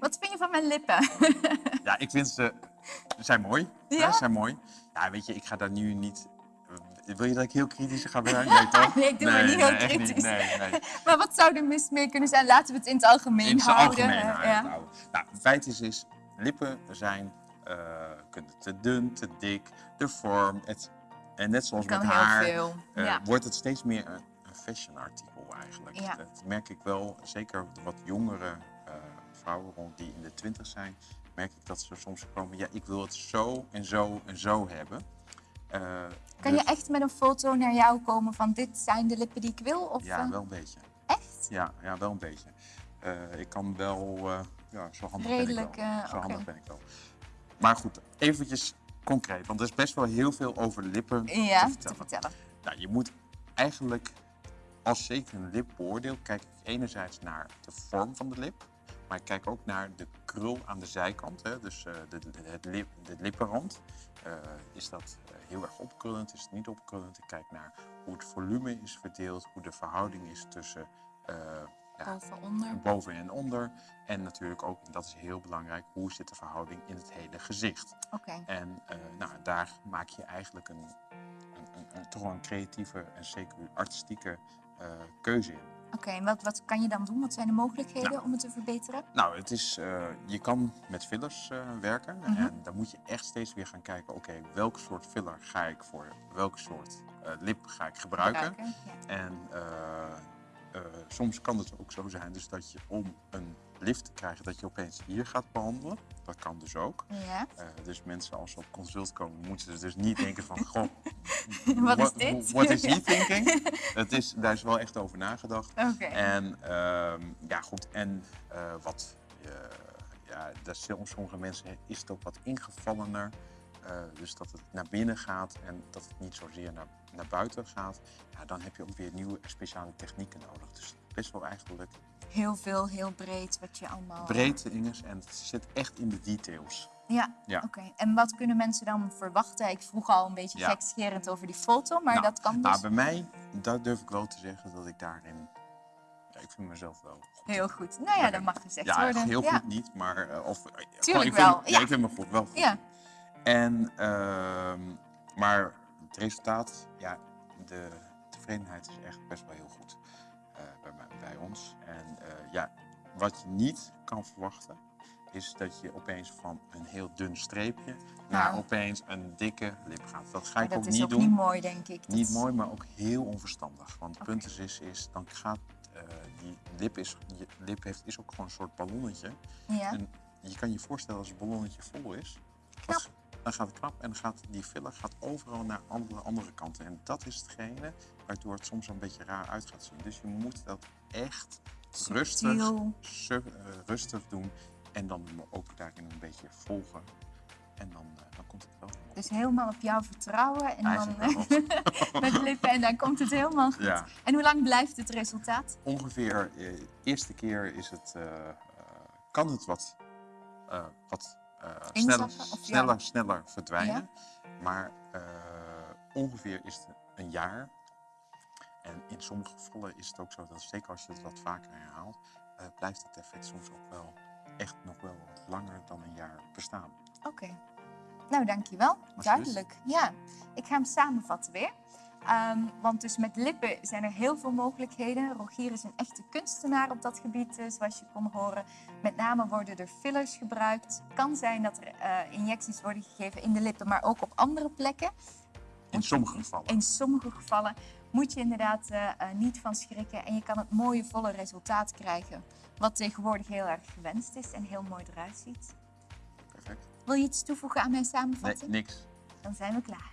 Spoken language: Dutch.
Wat vind je van mijn lippen? Ja, ik vind ze, ze zijn mooi. Ja? Ze zijn mooi. Ja, weet je, ik ga daar nu niet... Wil je dat ik heel kritisch ga zijn? Nee, toch? Nee, ik doe maar niet heel kritisch. Nee, nee. maar wat zou er mis mee kunnen zijn? Laten we het in het algemeen In het houden. algemeen ja. Nou, het feit is, is lippen zijn eh, kunnen te dun, te dik, de vorm. Het, en net zoals met haar veel, eh, ja. wordt het steeds meer een, een fashion artikel eigenlijk. Ja. Dat merk ik wel, zeker wat jongere eh, vrouwen rond die in de twintig zijn, merk ik dat ze soms komen, ja, ik wil het zo en zo en zo hebben. Eh, Kan dus- je echt met een foto naar jou komen van dit zijn de lippen die ik wil? Of, Ja, eh, wel een beetje. Echt? Ja, ja wel een beetje. Eh, ik kan wel, ja, zo handig Redelijk, ben ik wel. zo handig ben ik wel. Maar goed, eventjes concreet, want er is best wel heel veel over lippen Ja, te te vertellen. vertellen. Nou, je moet eigenlijk, als zeker een lip beoordeelt, kijk ik enerzijds naar de vorm van de lip, maar ik kijk ook naar de krul aan de zijkant, hè, dus eh, de, de, het lip, de lippenrand. Eh, is dat eh, heel erg opkrullend, is het niet opkrullend? Ik kijk naar hoe het volume is verdeeld, hoe de verhouding is tussen ja, Boven, onder. boven en onder. En natuurlijk ook, en dat is heel belangrijk, hoe zit de verhouding in het hele gezicht? Oké. En nou, daar maak je eigenlijk een, een, een, een- toch wel een creatieve en zeker artistieke keuze in. Oké, en wat, wat kan je dan doen? Wat zijn de mogelijkheden Nou. om het te verbeteren? Nou, het is, eh, je kan met fillers eh, werken Mhm. en dan moet je echt steeds weer gaan kijken, oké, welk soort filler ga ik voor welk soort eh, lip ga ik gebruiken? Gebruiken, ja. En soms kan het ook zo zijn dus dat je om een lift te krijgen, dat je opeens hier gaat behandelen. Dat kan dus ook. Ja. Dus mensen als ze op consult komen, moeten ze dus niet denken van, goh, Wat is what- dit? What is he thinking? Het is, daar is wel echt over nagedacht. Oké. En ehm, ja, goed. En eh, wat, eh, ja, dat sommige mensen is het ook wat ingevallener. Eh, dus dat het naar binnen gaat en dat het niet zozeer naar, naar buiten gaat. Ja, dan heb je ook weer nieuwe speciale technieken nodig. Dus best wel eigenlijk Heel veel, heel breed, wat je allemaal... breed Inges en het zit echt in de details. Ja, Ja. oké. En wat kunnen mensen dan verwachten? Ik vroeg al een beetje Ja. gekscherend over die foto, maar Nou, dat kan dus Nou, bij mij, daar durf ik wel te zeggen dat ik daarin... Ja, ik vind mezelf wel goed. heel goed. Nou ja, dat mag gezegd Ja, worden. heel goed niet, maar... eh, of, eh, gewoon, Tuurlijk ik vind, wel, Ja, ja. ik vind me goed, wel goed. Ja, En, ehm, maar het resultaat, ja, de tevredenheid is echt best wel heel goed eh, bij, mij- bij ons. En ja, wat je niet kan verwachten, is dat je opeens van een heel dun streepje naar Nou. opeens een dikke lip gaat. Dat ga ik dat ook is niet ook doen. niet mooi, denk ik. Dat Niet is- mooi, maar ook heel onverstandig. Want het punt is, is, is dan gaat eh, die lip, is, je lip heeft, is ook gewoon een soort ballonnetje. Ja, En je kan je voorstellen als het ballonnetje vol is, dat- dan gaat het knap en dan gaat die filler gaat overal naar andere, andere kanten. En dat is hetgene waardoor het soms een beetje raar uit gaat zien. Dus je moet dat echt rustig, eh, rustig doen en dan ook daarin een beetje volgen. En dan, eh, dan komt het wel dus helemaal op jou vertrouwen en dan wel. met lippen en dan komt het helemaal goed. Ja. En hoe lang blijft het resultaat? ongeveer de eerste keer is het, eh, eh, kan het wat, eh, wat eh, sneller, ja? sneller, sneller verdwijnen. Maar eh, ongeveer is het een jaar. En in sommige gevallen is het ook zo dat zeker als je het wat vaker herhaalt, eh, blijft het effect soms ook wel echt nog wel langer dan een jaar bestaan. Oké. Nou, dankjewel. Duidelijk. Ja, ik ga hem samenvatten weer. Ehm, want dus met lippen zijn er heel veel mogelijkheden. Rogier is een echte kunstenaar op dat gebied, eh, zoals je kon horen. Met name worden er fillers gebruikt. Het kan zijn dat er eh, injecties worden gegeven in de lippen, maar ook op andere plekken. In sommige gevallen. In sommige gevallen moet je inderdaad eh, eh, niet van schrikken. En je kan het mooie, volle resultaat krijgen. Wat tegenwoordig heel erg gewenst is en heel mooi eruit ziet. Perfect. Wil je iets toevoegen aan mijn Nee, samenvatting? niks. Dan zijn we klaar.